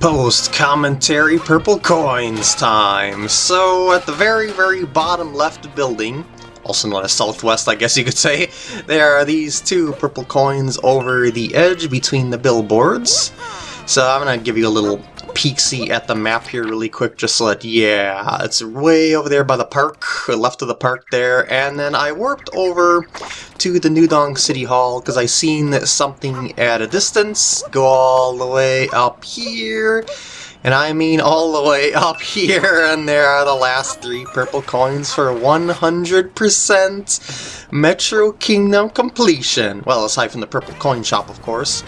Post commentary purple coins time. So at the very very bottom left building, also known as southwest I guess you could say, there are these two purple coins over the edge between the billboards. So I'm gonna give you a little peek-see at the map here really quick just so that, yeah, it's way over there by the park, left of the park there, and then I warped over to the New Donk City Hall because I seen something at a distance go all the way up here, and I mean all the way up here, and there are the last three purple coins for 100% Metro Kingdom completion. Well, aside from the purple coin shop, of course.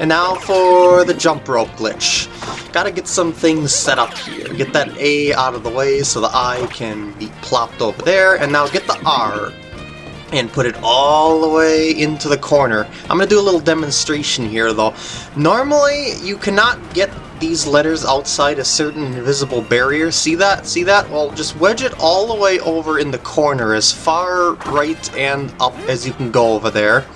And now for the jump rope glitch. Gotta get some things set up here. Get that A out of the way so the I can be plopped over there, and now get the R and put it all the way into the corner. I'm going to do a little demonstration here though. Normally you cannot get these letters outside a certain invisible barrier. See that? See that? Well, just wedge it all the way over in the corner as far right and up as you can go over there.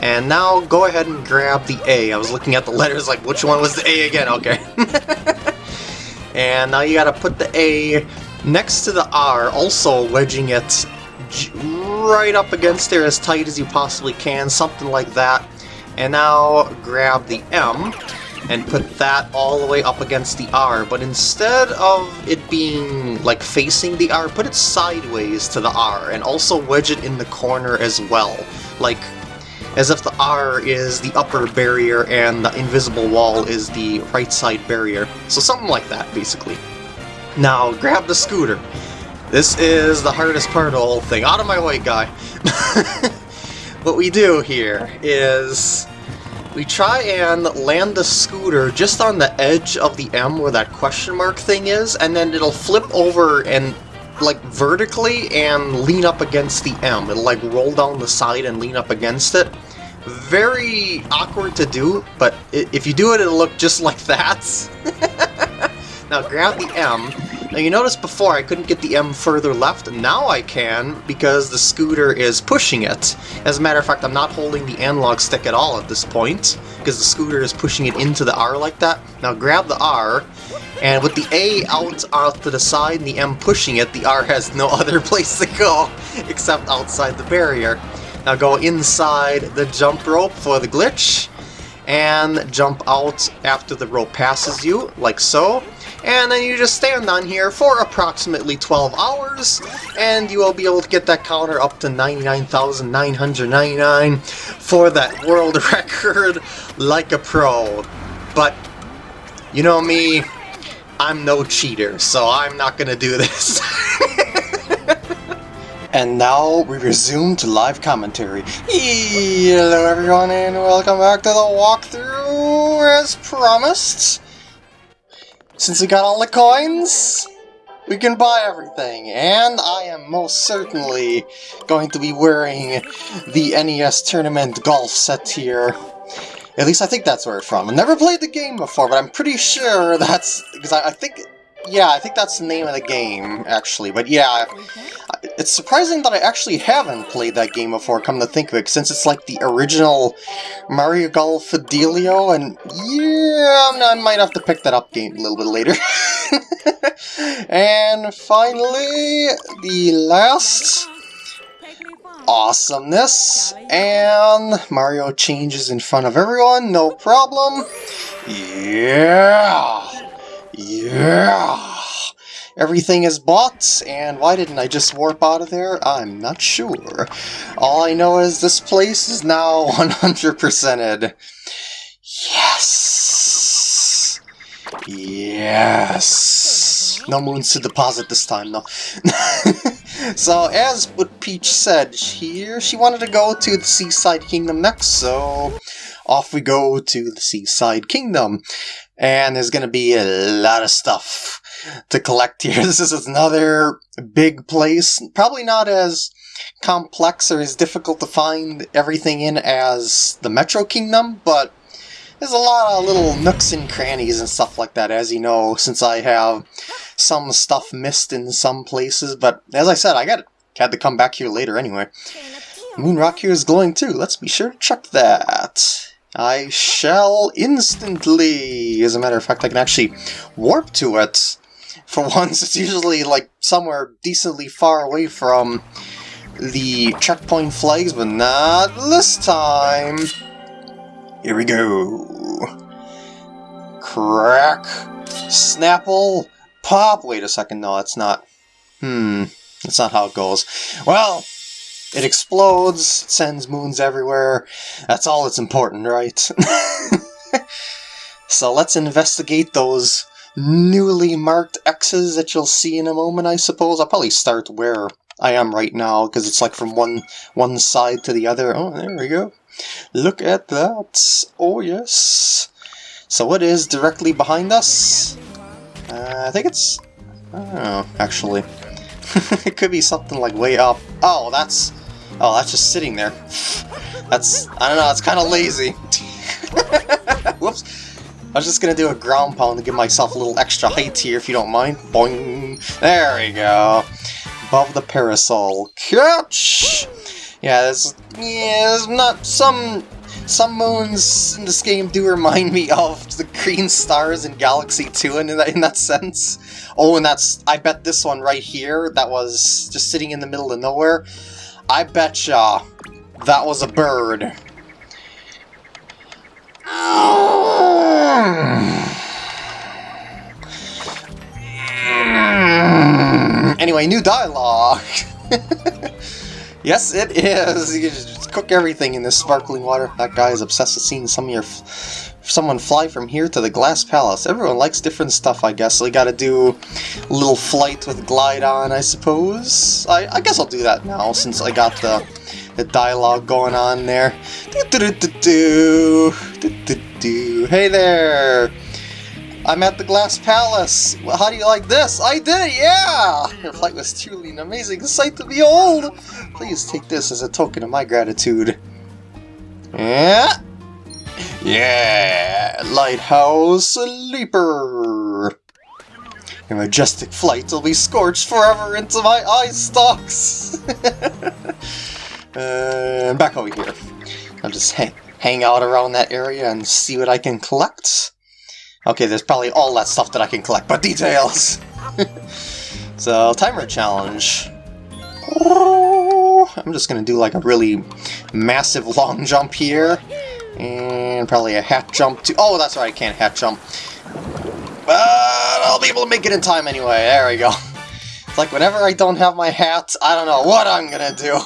And now go ahead and grab the A. I was looking at the letters like, which one was the A again? Okay. and now you gotta put the A next to the R, also wedging it right up against there as tight as you possibly can, something like that. And now grab the M and put that all the way up against the R, but instead of it being like facing the R, put it sideways to the R, and also wedge it in the corner as well. Like as if the R is the upper barrier and the invisible wall is the right side barrier. So something like that, basically. Now, grab the scooter. This is the hardest part of the whole thing. Out of my way, guy! what we do here is we try and land the scooter just on the edge of the M where that question mark thing is, and then it'll flip over and like vertically and lean up against the M. It'll like roll down the side and lean up against it. Very awkward to do, but if you do it, it'll look just like that. now grab the M. Now you notice before I couldn't get the M further left, now I can because the scooter is pushing it. As a matter of fact, I'm not holding the analog stick at all at this point, because the scooter is pushing it into the R like that. Now grab the R, and with the A out off to the side and the M pushing it, the R has no other place to go except outside the barrier. Now go inside the jump rope for the glitch, and jump out after the rope passes you, like so. And then you just stand on here for approximately 12 hours, and you will be able to get that counter up to 99,999 for that world record like a pro. But, you know me, I'm no cheater, so I'm not gonna do this. and now we resume to live commentary. Hello everyone and welcome back to the walkthrough as promised. Since we got all the coins, we can buy everything, and I am most certainly going to be wearing the NES Tournament golf set here. At least I think that's where it's from. I've never played the game before, but I'm pretty sure that's... because I, I think... Yeah, I think that's the name of the game, actually. But yeah, it's surprising that I actually haven't played that game before, come to think of it, since it's like the original Mario Golf Fidelio, and yeah, I might have to pick that up game a little bit later. and finally, the last awesomeness, and Mario changes in front of everyone, no problem. Yeah! Yeah! Everything is bought, and why didn't I just warp out of there? I'm not sure. All I know is this place is now 100%ed. Yes! Yes! No moons to deposit this time, though. so, as what Peach said, here she wanted to go to the Seaside Kingdom next, so off we go to the Seaside Kingdom. And there's gonna be a lot of stuff to collect here. This is another big place, probably not as complex or as difficult to find everything in as the Metro Kingdom, but there's a lot of little nooks and crannies and stuff like that, as you know, since I have some stuff missed in some places, but as I said, I got had to come back here later anyway. Moon Rock here is glowing too, let's be sure to check that. I shall instantly. As a matter of fact, I can actually warp to it. For once, it's usually like somewhere decently far away from the checkpoint flags, but not this time. Here we go. Crack. Snapple. Pop. Wait a second, no, it's not. Hmm, that's not how it goes. Well, it explodes, sends moons everywhere. That's all that's important, right? so let's investigate those newly marked X's that you'll see in a moment, I suppose. I'll probably start where I am right now, because it's like from one one side to the other. Oh, there we go. Look at that. Oh, yes. So what is directly behind us? Uh, I think it's... I don't know, actually. it could be something like way up. Oh, that's... Oh, that's just sitting there. That's... I don't know, it's kind of lazy. Whoops. I was just gonna do a ground pound to give myself a little extra height here, if you don't mind. Boing! There we go. Above the parasol. Catch! Yeah, there's... Yeah, there's not... Some... Some moons in this game do remind me of the green stars in Galaxy 2 in that, in that sense. Oh, and that's... I bet this one right here, that was just sitting in the middle of nowhere, I betcha that was a bird. Anyway, new dialogue! yes, it is! You just cook everything in this sparkling water. That guy is obsessed with seeing some of your someone fly from here to the Glass Palace. Everyone likes different stuff, I guess, so we gotta do a little flight with Glide on, I suppose. I, I guess I'll do that now, since I got the, the dialogue going on there. Hey there! I'm at the Glass Palace! Well, how do you like this? I did it, yeah! Your flight was truly an amazing sight to behold! Please take this as a token of my gratitude. Yeah! Yeah, Lighthouse Leaper! Your majestic flight will be scorched forever into my eye stalks! uh, back over here. I'll just hang, hang out around that area and see what I can collect. Okay, there's probably all that stuff that I can collect, but details! so, timer challenge. I'm just gonna do like a really massive long jump here. And probably a hat jump too. Oh, that's right, I can't hat jump. But I'll be able to make it in time anyway. There we go. It's like whenever I don't have my hat, I don't know what I'm gonna do.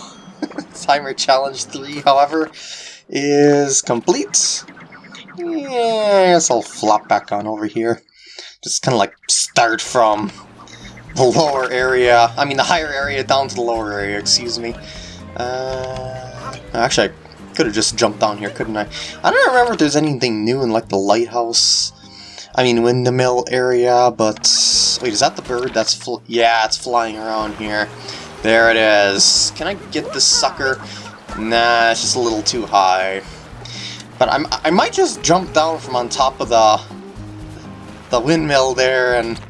Timer Challenge 3, however, is complete. Guess I'll flop back on over here. Just kind of like start from the lower area. I mean, the higher area down to the lower area, excuse me. Uh, actually, I could have just jumped down here, couldn't I? I don't remember if there's anything new in, like, the lighthouse. I mean, windmill area, but... Wait, is that the bird? That's Yeah, it's flying around here. There it is. Can I get this sucker? Nah, it's just a little too high. But I'm, I might just jump down from on top of the the windmill there and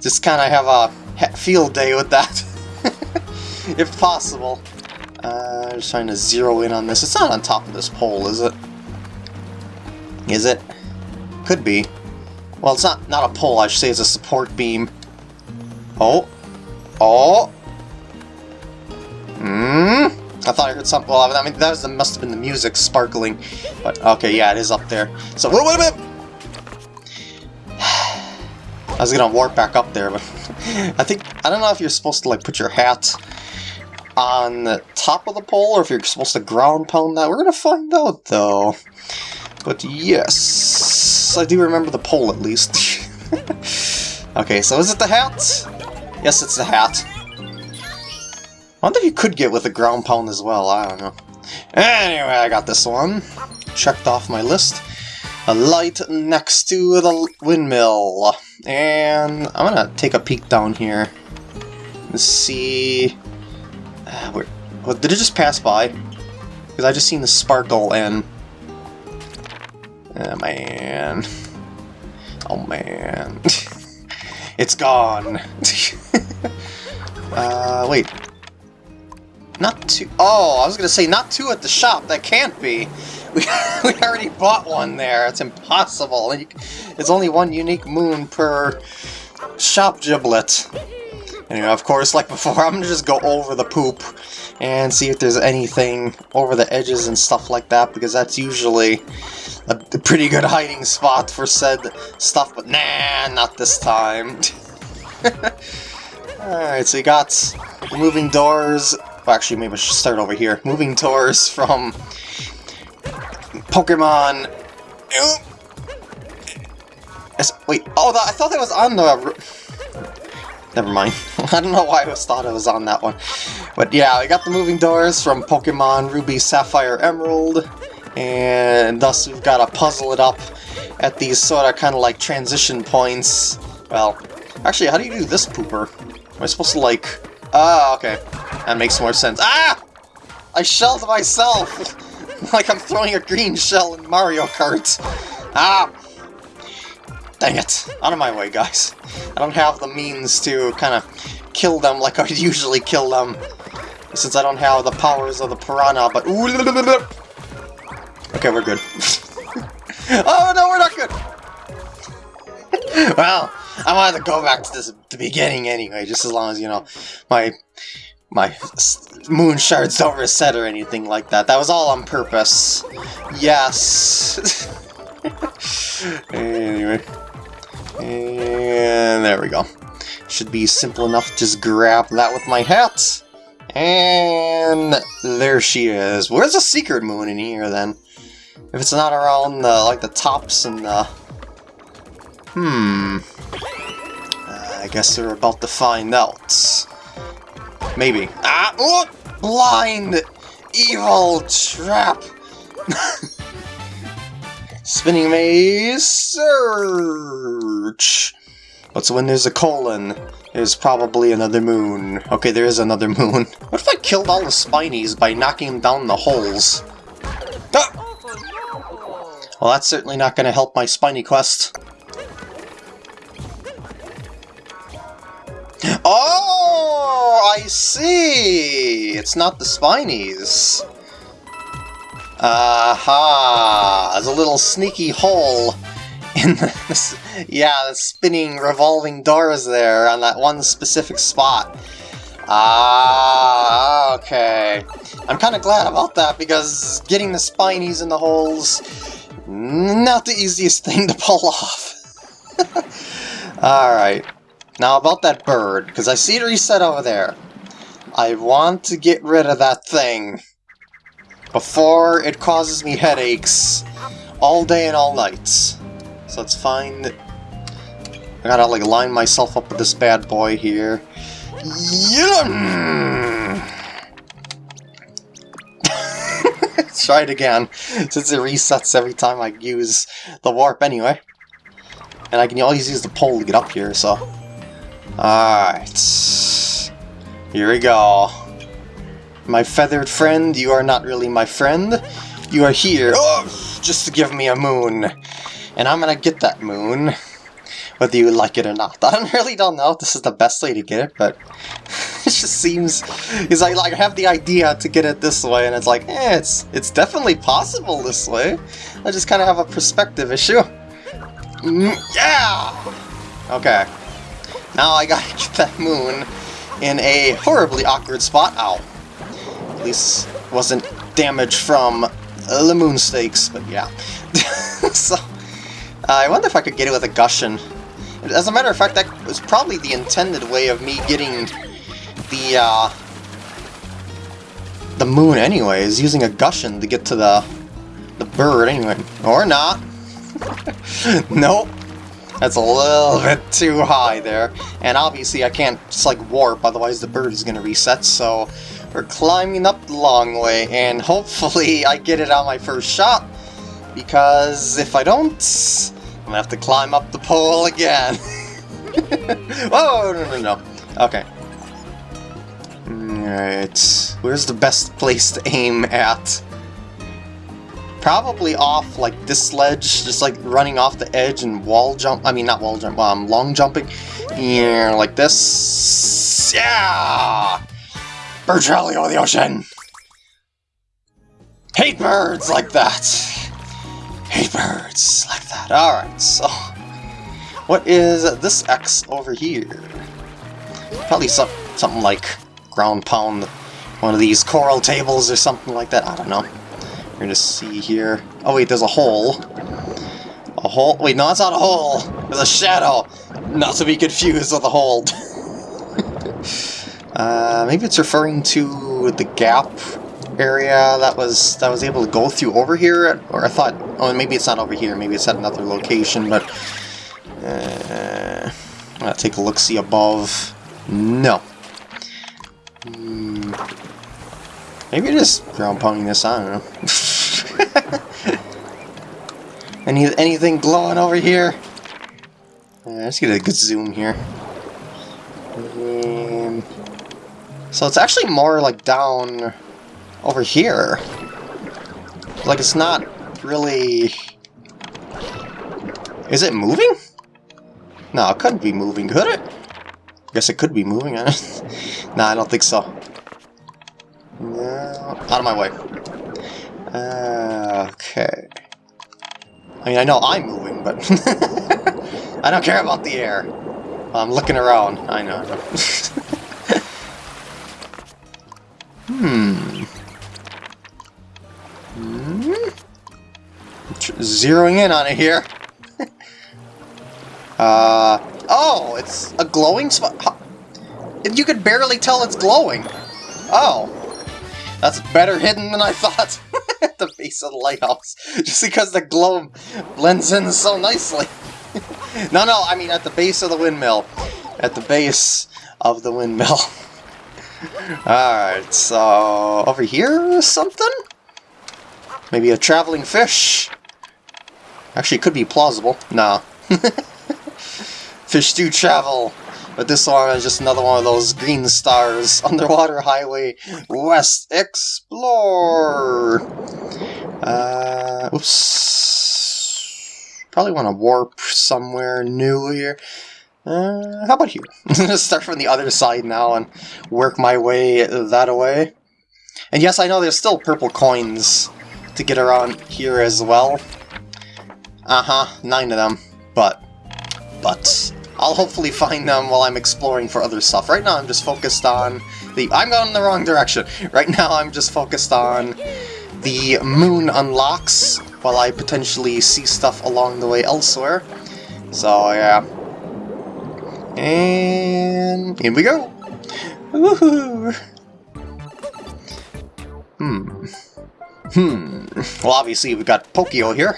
just kind of have a field day with that, if possible. Uh, just trying to zero in on this. It's not on top of this pole, is it? Is it? Could be. Well, it's not not a pole. I should say it's a support beam. Oh. Oh. Hmm. I thought I heard something. Well, I mean, that was must have been the music sparkling. But okay, yeah, it is up there. So wait, wait a minute. I was gonna warp back up there, but I think I don't know if you're supposed to like put your hat on the top of the pole or if you're supposed to ground pound that. We're to find out, though. But yes, I do remember the pole at least. okay, so is it the hat? Yes, it's the hat. I wonder if you could get with a ground pound as well, I don't know. Anyway, I got this one. Checked off my list. A light next to the windmill. And I'm gonna take a peek down here. Let's see... Uh, where, well, did it just pass by? Because I just seen the sparkle and... Oh man. Oh man. it's gone. uh, wait. Not two. Oh, I was gonna say not two at the shop. That can't be. We, we already bought one there. It's impossible. It's only one unique moon per shop giblet. Anyway, of course, like before, I'm gonna just go over the poop and see if there's anything over the edges and stuff like that, because that's usually a pretty good hiding spot for said stuff, but nah, not this time. Alright, so you got moving doors. Well, actually, maybe I should start over here. Moving doors from Pokemon. Wait, oh, I thought that was on the. Never mind. I don't know why I was thought it was on that one. But yeah, we got the moving doors from Pokemon Ruby, Sapphire, Emerald, and thus we've got to puzzle it up at these sort of kind of like transition points. Well, actually, how do you do this pooper? Am I supposed to like... Ah, okay. That makes more sense. Ah! I shelled myself! like I'm throwing a green shell in Mario Kart. Ah! Dang it! Out of my way, guys. I don't have the means to kind of kill them like I usually kill them. Since I don't have the powers of the piranha, but... Okay, we're good. oh, no, we're not good! well, I wanted to go back to this the beginning anyway, just as long as, you know, my my moon shards don't reset or anything like that. That was all on purpose. Yes. anyway. And there we go. Should be simple enough just grab that with my hat. And there she is. Where's the secret moon in here then? If it's not around the like the tops and the Hmm. Uh, I guess we're about to find out. Maybe. Ah! Oh! Blind! Evil trap! Spinning maze search! So when there's a colon, there's probably another moon. Okay, there is another moon. What if I killed all the Spinies by knocking them down the holes? Ah! Well, that's certainly not going to help my Spiny quest. Oh, I see! It's not the Spinies. Aha! There's a little sneaky hole in the, yeah, the spinning, revolving doors there on that one specific spot. Ah, okay. I'm kind of glad about that because getting the spinies in the holes, not the easiest thing to pull off. Alright. Now about that bird, because I see it reset over there. I want to get rid of that thing before it causes me headaches all day and all night. So let's find... I gotta like line myself up with this bad boy here. Yeah! Try it again, since it resets every time I use the warp anyway. And I can always use the pole to get up here, so... Alright. Here we go. My feathered friend, you are not really my friend. You are here oh, just to give me a moon. And I'm gonna get that moon, whether you like it or not. I really don't know if this is the best way to get it, but it just seems... Is I like have the idea to get it this way, and it's like, eh, it's, it's definitely possible this way. I just kind of have a perspective issue. Mm, yeah! Okay. Now I gotta get that moon in a horribly awkward spot. Ow. At least wasn't damage from the moon stakes, but yeah. so, uh, I wonder if I could get it with a Gushen. As a matter of fact, that was probably the intended way of me getting the, uh, the moon anyways, using a Gushen to get to the, the bird anyway. Or not. nope. That's a little bit too high there. And obviously I can't just like warp, otherwise the bird is to reset, so we're climbing up the long way, and hopefully I get it on my first shot, because if I don't, I'm to have to climb up the pole again. oh no, no, no. Okay. Alright, where's the best place to aim at? Probably off, like, this ledge, just, like, running off the edge and wall jump, I mean, not wall jump, um, long jumping. Yeah, like this. Yeah! Bird Rally over the ocean! Hate birds like that! Hate birds like that. Alright, so... What is this X over here? Probably some, something like ground pound one of these coral tables or something like that. I don't know. We're gonna see here. Oh wait, there's a hole. A hole? Wait, no, it's not a hole. There's a shadow. Not to be confused with a hole. uh, maybe it's referring to the gap area that was that was able to go through over here, or I thought, oh, maybe it's not over here. Maybe it's at another location, but uh, I'll take a look. See above. No. Hmm. Maybe just ground pounding this. I don't know. Any anything glowing over here? Uh, let's get a good zoom here. Um, so it's actually more like down over here. Like it's not really... Is it moving? No, it couldn't be moving, could it? I guess it could be moving. nah, I don't think so. No, out of my way. Uh, okay. I mean, I know I'm moving, but I don't care about the air. I'm looking around. I know. hmm. hmm. Zeroing in on it here. uh. Oh, it's a glowing spot. You could barely tell it's glowing. Oh. That's better hidden than I thought. The base of the lighthouse, just because the glow blends in so nicely. no, no, I mean at the base of the windmill. At the base of the windmill. Alright, so over here something? Maybe a traveling fish? Actually, could be plausible. Nah. fish do travel. But this one is just another one of those green stars. Underwater Highway West Explore! Uh, oops. Probably want to warp somewhere new here. Uh, how about here? Start from the other side now and work my way that way. And yes, I know there's still purple coins to get around here as well. Uh-huh, nine of them. But, but, I'll hopefully find them while I'm exploring for other stuff. Right now I'm just focused on the... I'm going in the wrong direction! Right now I'm just focused on the moon unlocks while I potentially see stuff along the way elsewhere. So, yeah. And... here we go! Woohoo! Hmm. Hmm. Well, obviously we've got Pokio here.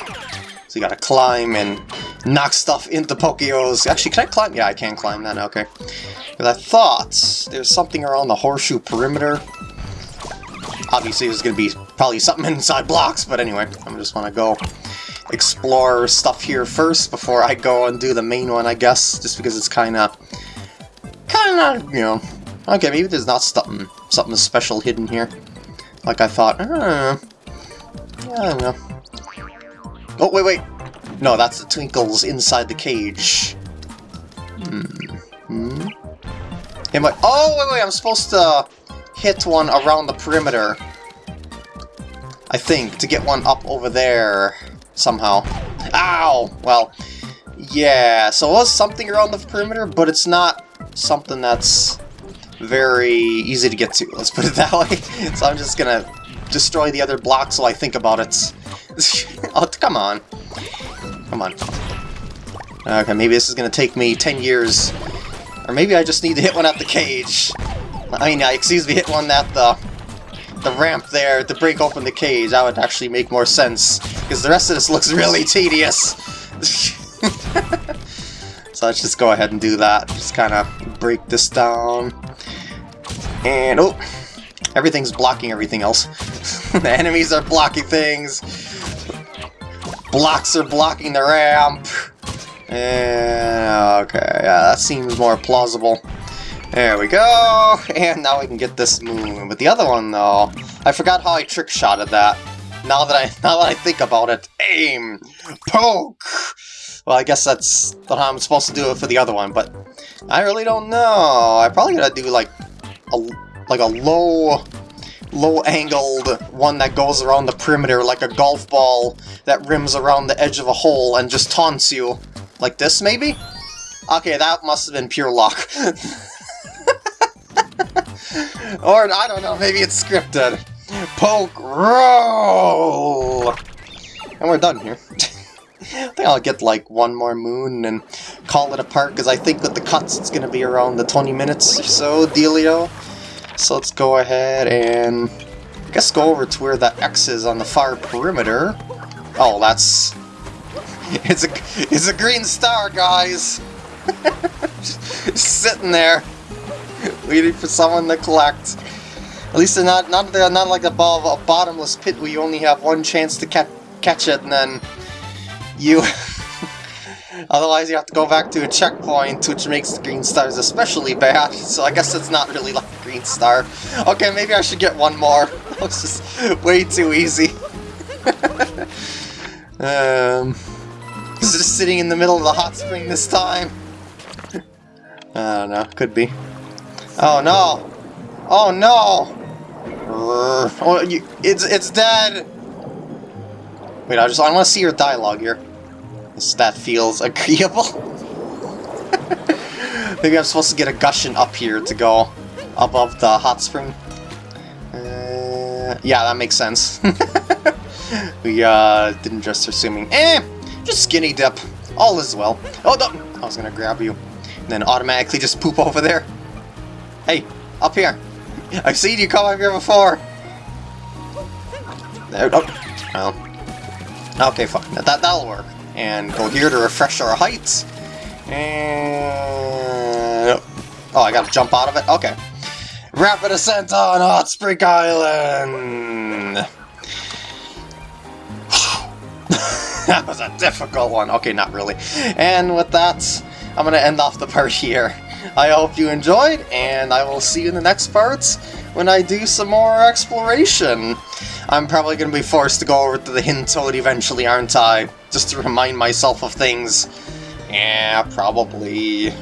So you gotta climb and knock stuff into Pokios. Actually, can I climb? Yeah, I can climb that, okay. Because I thought there's something around the horseshoe perimeter. Obviously, there's going to be probably something inside blocks, but anyway, I just want to go explore stuff here first before I go and do the main one, I guess, just because it's kind of, kind of, you know, okay, maybe there's not something, something special hidden here, like I thought, uh, I don't know, I don't know. Oh, wait, wait. No, that's the twinkles inside the cage. Hmm. Hmm. Am I... Oh, wait, wait, I'm supposed to hit one around the perimeter. I think, to get one up over there somehow. Ow! Well, yeah, so it was something around the perimeter, but it's not something that's very easy to get to, let's put it that way. So I'm just gonna destroy the other blocks while I think about it. oh, come on. Come on. Okay, maybe this is gonna take me 10 years. Or maybe I just need to hit one at the cage. I mean, I excuse me, hit one at the the ramp there to break open the cage. That would actually make more sense. Because the rest of this looks really tedious. so let's just go ahead and do that. Just kind of break this down. And, oh, everything's blocking everything else. the enemies are blocking things blocks are blocking the ramp. And, okay, yeah, that seems more plausible. There we go, and now we can get this moon. But the other one, though, I forgot how I trick shotted that. Now that I now that I think about it, aim, poke. Well, I guess that's how I'm supposed to do it for the other one, but I really don't know. I probably gotta do like a like a low low-angled one that goes around the perimeter like a golf ball that rims around the edge of a hole and just taunts you. Like this, maybe? Okay, that must have been pure luck. or, I don't know, maybe it's scripted. Poke roll! And we're done here. I think I'll get like one more moon and call it a part, because I think with the cuts it's going to be around the 20 minutes or so dealio. So let's go ahead and I guess go over to where the X is on the far perimeter. Oh, that's... It's a, it's a green star, guys! Sitting there, waiting for someone to collect. At least they're not, not, they're not like above a bottomless pit where you only have one chance to ca catch it and then you... Otherwise you have to go back to a checkpoint, which makes the green stars especially bad, so I guess it's not really like a green star. Okay, maybe I should get one more. That was just way too easy. um, just sitting in the middle of the hot spring this time? I don't know, could be. Oh no! Oh no! Oh, you, it's it's dead! Wait, I just I want to see your dialogue here. That feels agreeable. Maybe I'm supposed to get a Gushen up here to go above the hot spring. Uh, yeah, that makes sense. we uh, didn't just assuming. Eh, just skinny dip. All is well. Oh no! I was gonna grab you, and then automatically just poop over there. Hey, up here. I've seen you come up here before. There. Oh, well. Okay, fine. That that'll work and go here to refresh our heights. And... Oh, oh, I gotta jump out of it? Okay. Rapid ascent on Hot Spring Island! that was a difficult one. Okay, not really. And with that, I'm gonna end off the part here. I hope you enjoyed, and I will see you in the next parts when I do some more exploration. I'm probably going to be forced to go over to the Hidden eventually, aren't I? Just to remind myself of things. Yeah, probably.